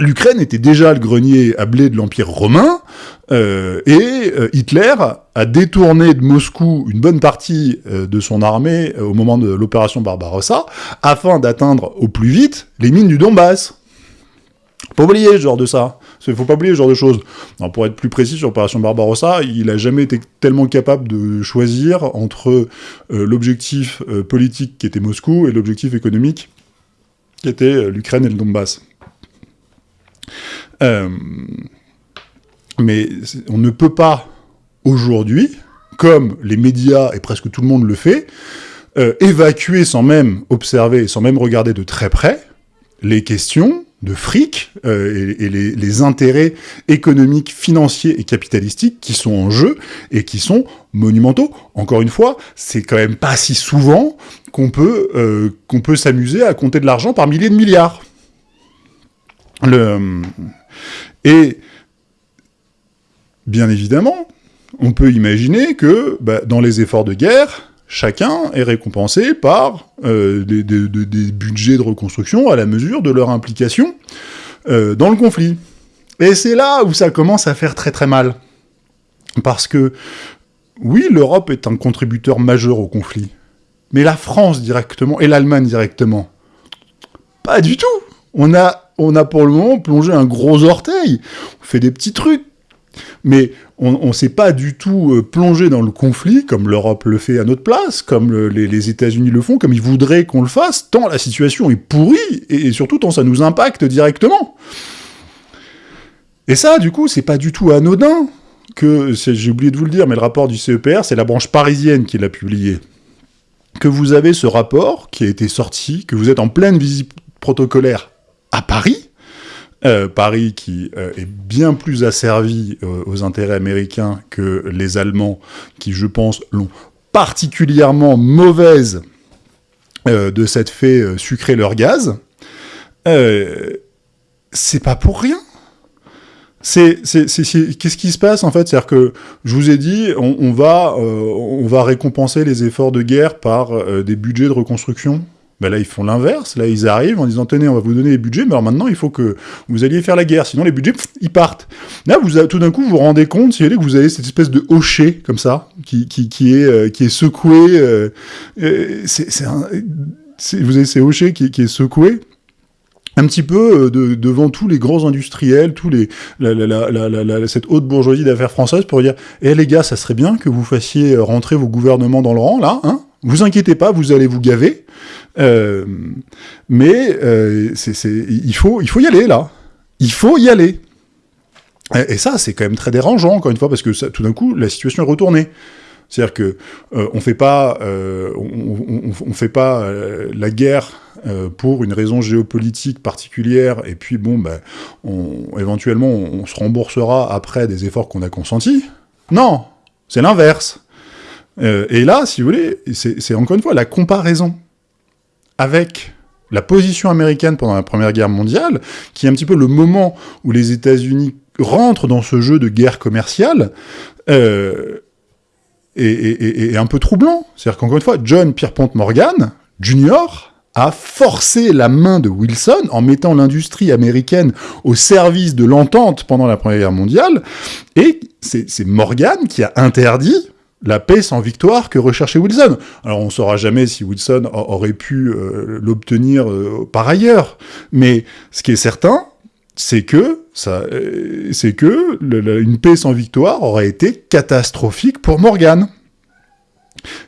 L'Ukraine était déjà le grenier à blé de l'Empire romain, euh, et euh, Hitler a détourné de Moscou une bonne partie euh, de son armée au moment de l'opération Barbarossa, afin d'atteindre au plus vite les mines du Donbass. Faut pas oublier ce genre de ça. Faut pas oublier ce genre de choses. pour être plus précis sur l'opération Barbarossa, il a jamais été tellement capable de choisir entre l'objectif politique qui était Moscou et l'objectif économique qui était l'Ukraine et le Donbass. Euh, mais on ne peut pas, aujourd'hui, comme les médias et presque tout le monde le fait, euh, évacuer sans même observer, sans même regarder de très près, les questions de fric euh, et, les, intérêts économiques, financiers et capitalistiques qui sont en jeu et qui sont monumentaux. Encore une fois, c'est quand même pas si souvent qu'on peut, qu'on peut s'amuser à compter de l'argent par milliers de milliards. Et bien évidemment, on peut imaginer que bah, dans les efforts de guerre, chacun est récompensé par euh, des, budgets de reconstruction à la mesure de leur implication euh, dans le conflit. Et c'est là où ça commence à faire très très mal. Parce que, oui, l'Europe est un contributeur majeur au conflit. Mais la France directement, et l'Allemagne directement, pas du tout. On a on a pour le moment plongé un gros orteil. On fait des petits trucs. Mais on ne s'est pas du tout euh, plongé dans le conflit, comme l'Europe le fait à notre place, comme les, États-Unis le font, comme ils voudraient qu'on le fasse, tant la situation est pourrie, et, surtout tant ça nous impacte directement. Et ça, du coup, c'est pas du tout anodin que, j'ai oublié de vous le dire, mais le rapport du CEPR, c'est la branche parisienne qui l'a publié. Que vous avez ce rapport qui a été sorti, que vous êtes en pleine visite protocolaire à Paris, euh, Paris qui euh, est bien plus asservi euh, aux intérêts américains que les Allemands, qui, je pense, l'ont particulièrement mauvaise de cette fait sucrer leur gaz, c'est pas pour rien. Qu'est-ce qui se passe en fait? C'est-à-dire que je vous ai dit, on va récompenser les efforts de guerre par des budgets de reconstruction ben là, ils font l'inverse. Là, ils arrivent en disant, tenez, on va vous donner les budgets, mais alors maintenant, il faut que vous alliez faire la guerre. Sinon, les budgets, ils partent. Là, vous, tout d'un coup, vous vous rendez compte, si vous voulez, que vous avez cette espèce de hocher, comme ça, qui, qui, est, euh, qui est secoué. Euh, euh c'est. Vous avez ces hochets qui, qui est secoué un petit peu euh, de, devant tous les grands industriels, tous les, cette haute bourgeoisie d'affaires françaises pour dire Eh les gars, ça serait bien que vous fassiez rentrer vos gouvernements dans le rang, là, hein vous inquiétez pas, vous allez vous gaver. Euh, mais euh, il, faut, il faut y aller, là. Il faut y aller. Et, ça, c'est quand même très dérangeant, encore une fois, parce que tout d'un coup, la situation est retournée. C'est-à-dire que euh, on fait pas, on, on, fait pas la guerre pour une raison géopolitique particulière, et puis bon, ben, éventuellement, on, se remboursera après des efforts qu'on a consentis. Non, c'est l'inverse. et là, si vous voulez, c'est encore une fois la comparaison avec la position américaine pendant la Première Guerre mondiale, qui est un petit peu le moment où les États-Unis rentrent dans ce jeu de guerre commerciale, euh, est, un peu troublant. C'est-à-dire qu'encore une fois, John Pierpont Morgan, Jr., a forcé la main de Wilson en mettant l'industrie américaine au service de l'entente pendant la Première Guerre mondiale, et c'est Morgan qui a interdit la paix sans victoire que recherchait Wilson. Alors on ne saura jamais si Wilson aurait pu euh, l'obtenir euh, par ailleurs, mais ce qui est certain, c'est que ça, euh, que une paix sans victoire aurait été catastrophique pour Morgan.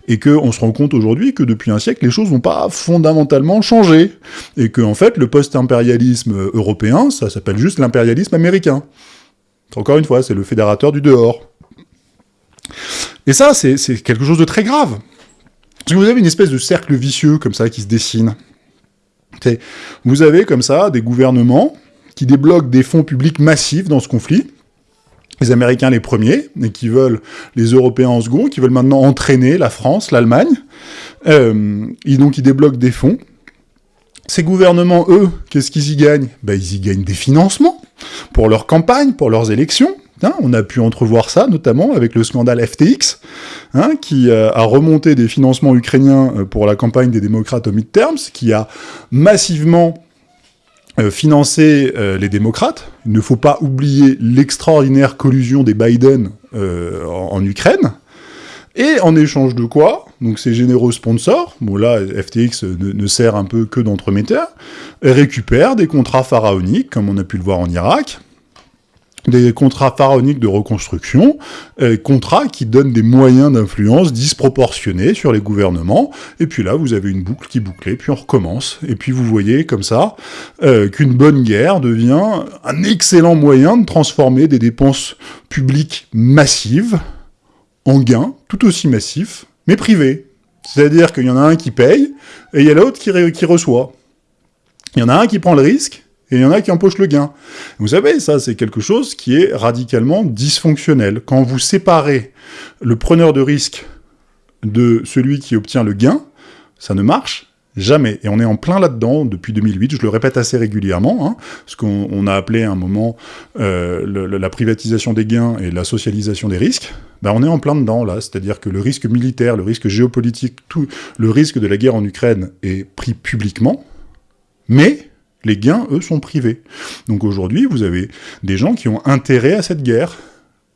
Et qu'on se rend compte aujourd'hui que depuis un siècle, les choses n'ont pas fondamentalement changé. Et que, en fait, le post-impérialisme européen, ça s'appelle juste l'impérialisme américain. Encore une fois, c'est le fédérateur du dehors. Et ça, c'est quelque chose de très grave. Parce que vous avez une espèce de cercle vicieux comme ça qui se dessine. Vous avez comme ça des gouvernements qui débloquent des fonds publics massifs dans ce conflit, les Américains les premiers, et qui veulent les Européens en second, qui veulent maintenant entraîner la France, l'Allemagne, euh, et donc ils débloquent des fonds. Ces gouvernements, eux, qu'est-ce qu'ils y gagnent? Ben, Ils y gagnent des financements pour leur campagne, pour leurs élections, Hein, on a pu entrevoir ça, notamment avec le scandale FTX, hein, qui euh, a remonté des financements ukrainiens euh, pour la campagne des démocrates au midterms, qui a massivement euh, financé les démocrates. Il ne faut pas oublier l'extraordinaire collusion des Biden en, Ukraine. Et en échange de quoi Donc ces généreux sponsors, bon là FTX ne, ne sert un peu que d'entremetteur, récupèrent des contrats pharaoniques, comme on a pu le voir en Irak, des contrats pharaoniques de reconstruction, euh, contrats qui donnent des moyens d'influence disproportionnés sur les gouvernements, et puis là, vous avez une boucle qui boucle, puis on recommence, et puis vous voyez comme ça euh, qu'une bonne guerre devient un excellent moyen de transformer des dépenses publiques massives en gains tout aussi massifs, mais privés. C'est-à-dire qu'il y en a un qui paye, et il y a l'autre qui reçoit. Il y en a un qui prend le risque, et il y en a qui empochent le gain. Vous savez, ça, c'est quelque chose qui est radicalement dysfonctionnel. Quand vous séparez le preneur de risque de celui qui obtient le gain, ça ne marche jamais. Et on est en plein là-dedans depuis 2008, je le répète assez régulièrement, hein, ce qu'on a appelé à un moment euh, la privatisation des gains et la socialisation des risques. Ben, on est en plein dedans, là, c'est-à-dire que le risque militaire, le risque géopolitique, tout le risque de la guerre en Ukraine est pris publiquement, mais les gains, eux, sont privés. Donc aujourd'hui, vous avez des gens qui ont intérêt à cette guerre,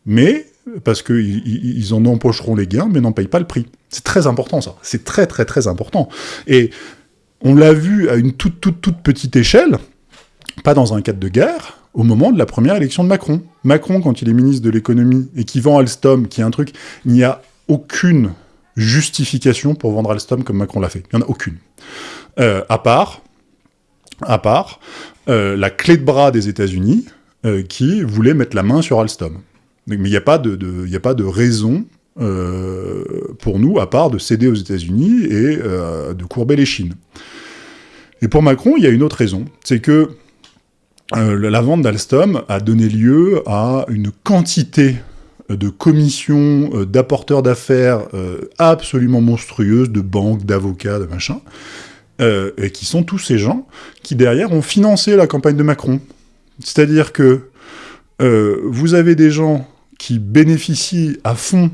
mais parce qu'ils en empocheront les gains, mais n'en payent pas le prix. C'est très important, ça. C'est très, très, très important. Et on l'a vu à une toute, toute, toute petite échelle, pas dans un cadre de guerre, au moment de la première élection de Macron. Macron, quand il est ministre de l'économie, et qui vend Alstom, qui est un truc, il n'y a aucune justification pour vendre Alstom comme Macron l'a fait. Il n'y en a aucune. Euh, à part à part euh, la clé de bras des États-Unis euh, qui voulait mettre la main sur Alstom. Mais il n'y a, pas de, raison euh, pour nous, à part de céder aux États-Unis et de courber les Chines. Et pour Macron, il y a une autre raison, c'est que la vente d'Alstom a donné lieu à une quantité de commissions, d'apporteurs d'affaires absolument monstrueuses, de banques, d'avocats, de machin, euh, et qui sont tous ces gens qui, derrière, ont financé la campagne de Macron. C'est-à-dire que euh, vous avez des gens qui bénéficient à fond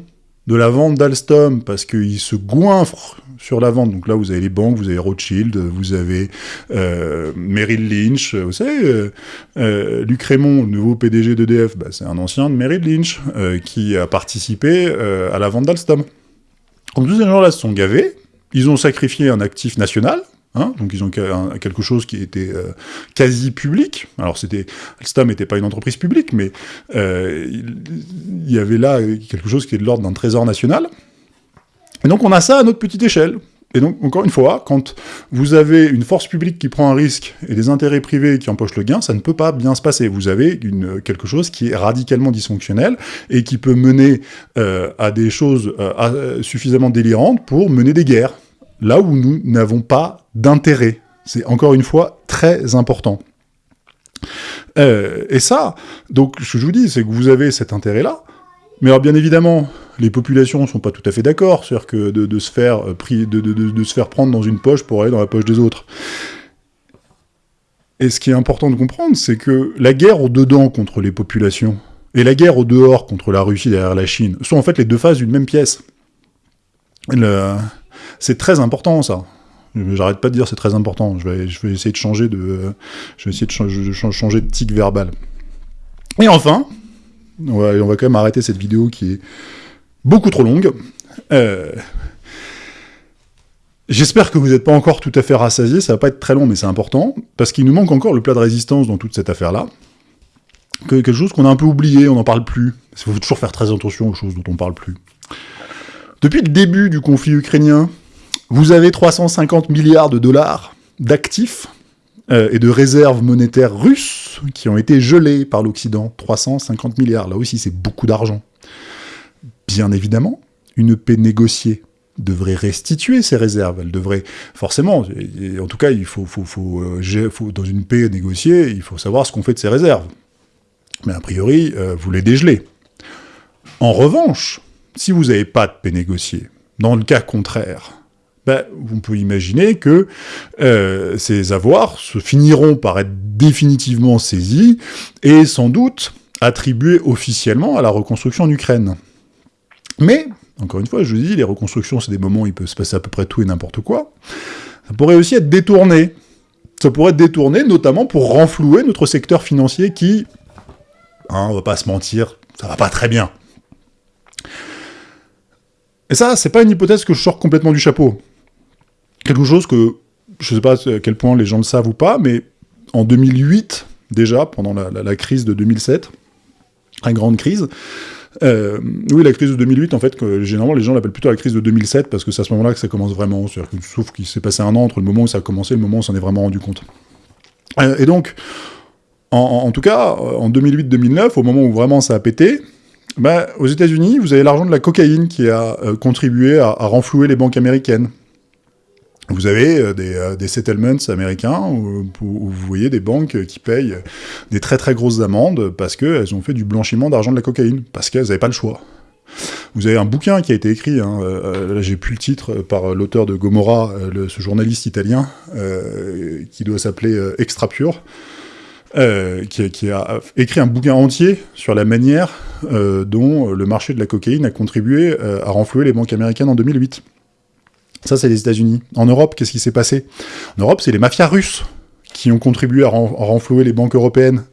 de la vente d'Alstom parce qu'ils se goinfrent sur la vente. Donc là, vous avez les banques, vous avez Rothschild, vous avez euh, Merrill Lynch, vous savez, euh, Luc Raymond, le nouveau PDG d'EDF, bah, c'est un ancien de Merrill Lynch qui a participé à la vente d'Alstom. Donc tous ces gens-là se sont gavés, ils ont sacrifié un actif national, Hein, donc ils ont quelque chose qui était euh, quasi public. Alors c'était Alstom n'était pas une entreprise publique, mais euh, il y avait là quelque chose qui est de l'ordre d'un trésor national. Et donc on a ça à notre petite échelle. Et donc, encore une fois, quand vous avez une force publique qui prend un risque et des intérêts privés qui empochent le gain, ça ne peut pas bien se passer. Vous avez quelque chose qui est radicalement dysfonctionnel et qui peut mener euh, à des choses suffisamment délirantes pour mener des guerres là où nous n'avons pas d'intérêt. C'est encore une fois très important. Euh, et ça, donc ce que je vous dis, c'est que vous avez cet intérêt-là, mais alors bien évidemment, les populations ne sont pas tout à fait d'accord, c'est-à-dire que de, se faire euh, de, de, se faire prendre dans une poche pour aller dans la poche des autres. Et ce qui est important de comprendre, c'est que la guerre au-dedans contre les populations, et la guerre au-dehors contre la Russie derrière la Chine, sont en fait les deux faces d'une même pièce. C'est très important, ça. J'arrête pas de dire c'est très important. Je vais, essayer de changer de, je vais tic verbal. Et enfin, on va quand même arrêter cette vidéo qui est beaucoup trop longue. Euh, J'espère que vous n'êtes pas encore tout à fait rassasié, ça va pas être très long, mais c'est important, parce qu'il nous manque encore le plat de résistance dans toute cette affaire-là. Que, quelque chose qu'on a un peu oublié, on n'en parle plus. Il faut toujours faire très attention aux choses dont on parle plus. Depuis le début du conflit ukrainien, vous avez 350 milliards de dollars d'actifs euh, et de réserves monétaires russes qui ont été gelés par l'Occident. 350 milliards, là aussi c'est beaucoup d'argent. Bien évidemment, une paix négociée devrait restituer ses réserves. Elle devrait, forcément, en tout cas, il faut, euh, faut, dans une paix négociée, il faut savoir ce qu'on fait de ses réserves. Mais a priori, euh, vous les dégelez. En revanche, si vous n'avez pas de paix négociée, dans le cas contraire, ben, vous pouvez imaginer que euh, ces avoirs se finiront par être définitivement saisis et sans doute attribués officiellement à la reconstruction en Ukraine. Mais encore une fois, je vous dis, les reconstructions, c'est des moments où il peut se passer à peu près tout et n'importe quoi. Ça pourrait aussi être détourné. Ça pourrait être détourné, notamment pour renflouer notre secteur financier qui, hein, on va pas se mentir, ça va pas très bien. Et ça, c'est pas une hypothèse que je sors complètement du chapeau. Quelque chose que, je sais pas à quel point les gens le savent ou pas, mais en 2008, déjà, pendant la, la crise de 2007, la grande crise, euh, oui, la crise de 2008, en fait, que, généralement, les gens l'appellent plutôt la crise de 2007, parce que c'est à ce moment-là que ça commence vraiment. sauf qu'il s'est passé un an entre le moment où ça a commencé et le moment où on s'en est vraiment rendu compte. Euh, et donc, en, tout cas, en 2008-2009, au moment où vraiment ça a pété, bah, aux États-Unis, vous avez l'argent de la cocaïne qui a euh, contribué à renflouer les banques américaines. Vous avez euh, euh, des, settlements américains où, vous voyez des banques qui payent des très très grosses amendes parce qu'elles ont fait du blanchiment d'argent de la cocaïne, parce qu'elles n'avaient pas le choix. Vous avez un bouquin qui a été écrit, hein, euh, là j'ai plus le titre, par l'auteur de Gomorra, ce journaliste italien, qui doit s'appeler Extra Pure, qui, a écrit un bouquin entier sur la manière dont le marché de la cocaïne a contribué à renflouer les banques américaines en 2008. Ça, c'est les États-Unis. En Europe, qu'est-ce qui s'est passé? En Europe, c'est les mafias russes qui ont contribué à, renflouer les banques européennes.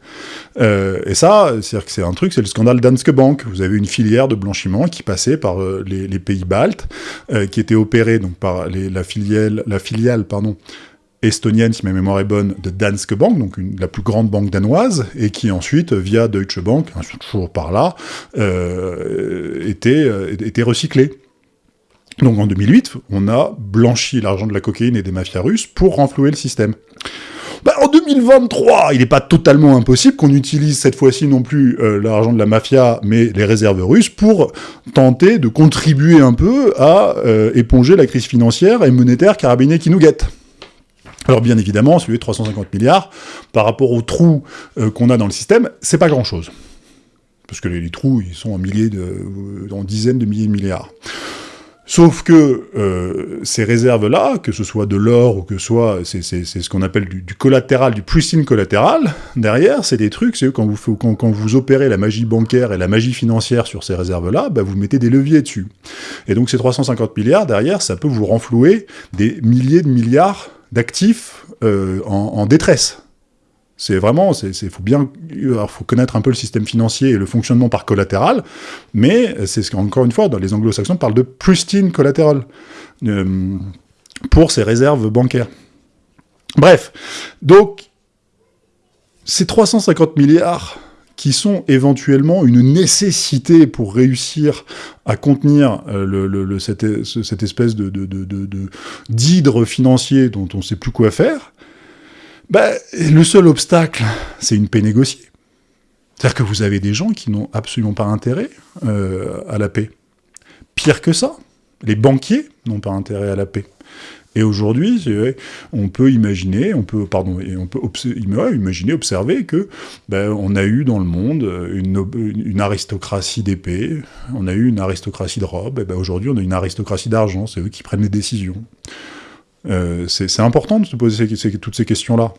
Euh, et ça, c'est un truc, c'est le scandale Danske Bank. Vous avez une filière de blanchiment qui passait par euh, les, pays baltes, euh, qui était opérée donc par la filiale, estonienne, si ma mémoire est bonne, de Danske Bank, donc la plus grande banque danoise, et qui ensuite, via Deutsche Bank, toujours par là, était recyclée. Donc en 2008, on a blanchi l'argent de la cocaïne et des mafias russes pour renflouer le système. Bah, en 2023, il n'est pas totalement impossible qu'on utilise cette fois-ci non plus euh, l'argent de la mafia, mais les réserves russes, pour tenter de contribuer un peu à euh, éponger la crise financière et monétaire carabinée qui nous guette. Alors bien évidemment, celui de 350 milliards, par rapport aux trous euh, qu'on a dans le système, c'est pas grand-chose. Parce que les, trous, ils sont en milliers de, en dizaines de milliers de milliards. Sauf que euh, ces réserves-là, que ce soit de l'or ou que ce soit, c'est ce qu'on appelle du, collatéral, du pristine collatéral, derrière, c'est des trucs, c'est quand vous, quand, quand, vous opérez la magie bancaire et la magie financière sur ces réserves-là, bah, vous mettez des leviers dessus. Et donc ces 350 milliards, derrière, ça peut vous renflouer des milliers de milliards d'actifs euh, en, en détresse. C'est vraiment, il faut bien, faut connaître un peu le système financier et le fonctionnement par collatéral, mais c'est ce qu'encore une fois, dans les anglo-saxons, parlent de pristine collatéral euh, pour ces réserves bancaires. Bref, donc, ces 350 milliards qui sont éventuellement une nécessité pour réussir à contenir euh, cette, espèce de d'hydre financier dont on ne sait plus quoi faire, bah, le seul obstacle, c'est une paix négociée. C'est-à-dire que vous avez des gens qui n'ont absolument pas intérêt euh, à la paix. Pire que ça, les banquiers n'ont pas intérêt à la paix. Et aujourd'hui, on peut imaginer, on peut, pardon, on peut imaginer, observer que ben, on a eu dans le monde une, une aristocratie d'épée, on a eu une aristocratie de robe, et ben aujourd'hui on a une aristocratie d'argent, c'est eux qui prennent les décisions. Euh, c'est important de se poser toutes ces questions-là.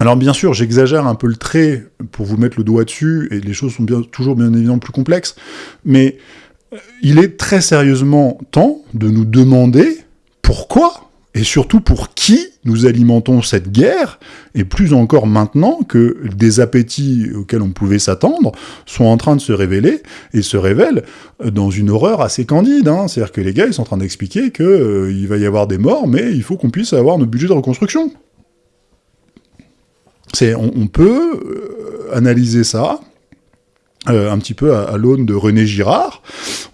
Alors bien sûr, j'exagère un peu le trait pour vous mettre le doigt dessus, et les choses sont toujours bien évidemment plus complexes, mais il est très sérieusement temps de nous demander pourquoi et surtout pour qui nous alimentons cette guerre, et plus encore maintenant que des appétits auxquels on pouvait s'attendre sont en train de se révéler, et se révèlent dans une horreur assez candide. Hein. C'est-à-dire que les gars, ils sont en train d'expliquer qu'il euh, va y avoir des morts, mais il faut qu'on puisse avoir notre budget de reconstruction. On, peut euh, analyser ça euh, un petit peu à l'aune de René Girard.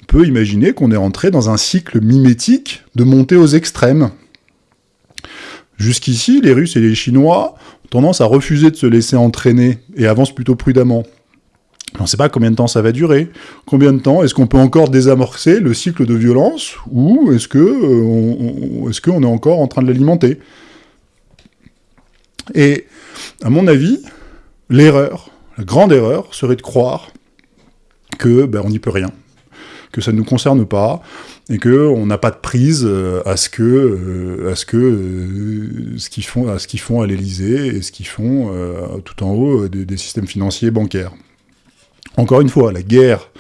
On peut imaginer qu'on est entré dans un cycle mimétique de montée aux extrêmes. Jusqu'ici, les Russes et les Chinois ont tendance à refuser de se laisser entraîner et avancent plutôt prudemment. On ne sait pas combien de temps ça va durer. Combien de temps Est-ce qu'on peut encore désamorcer le cycle de violence Ou est-ce qu'on euh, est, est encore en train de l'alimenter? Et, à mon avis, l'erreur, la grande erreur, serait de croire que ben, on n'y peut rien, que ça ne nous concerne pas, et que on n'a pas de prise euh, à ce que euh, à ce que euh, ce qu'ils font à ce qu'ils font à l'Élysée et ce qu'ils font tout en haut des, systèmes financiers bancaires. Encore une fois, la guerre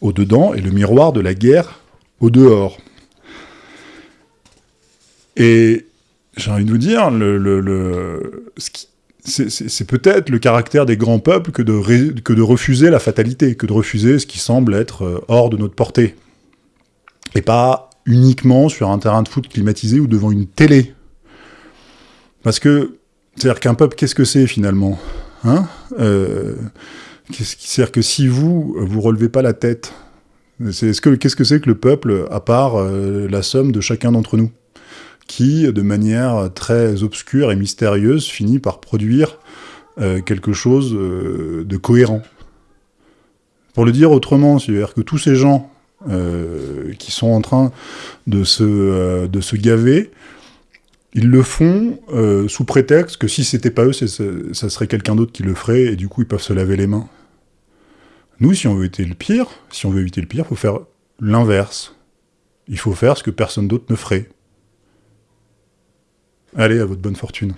au dedans est le miroir de la guerre au dehors. Et j'ai envie de vous dire, le, le, le c'est peut-être le caractère des grands peuples que de, refuser la fatalité, que de refuser ce qui semble être hors de notre portée. Et pas uniquement sur un terrain de foot climatisé ou devant une télé. Parce que, c'est-à-dire qu'un peuple, qu'est-ce que c'est finalement? Hein? Euh, C'est-à-dire que si vous, vous relevez pas la tête, qu'est-ce que qu'est-ce que c'est que le peuple, à part euh, la somme de chacun d'entre nous? Qui, de manière très obscure et mystérieuse, finit par produire euh, quelque chose euh, de cohérent. Pour le dire autrement, c'est-à-dire que tous ces gens euh, qui sont en train de se, gaver, ils le font sous prétexte que si c'était pas eux, ça serait quelqu'un d'autre qui le ferait, et du coup ils peuvent se laver les mains. Nous, si on veut éviter le pire, si on veut éviter le pire, il faut faire l'inverse. Il faut faire ce que personne d'autre ne ferait. Allez, à votre bonne fortune.